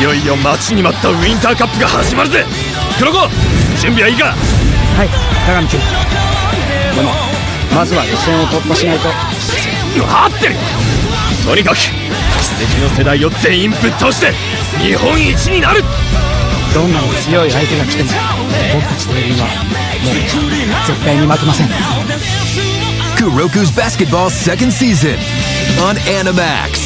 いよいよ待ちに待ったウィンターカップが始まるぜ。黒子準備はいいか？はい鏡君でもまずは予選を突破しないと。合ってる。とにかく奇跡の世代を全員ぶっ倒して日本一になる。どんなに強い相手が来ても僕たちというはもう絶対に負けません。Kuroku's Basketball second season on Animax.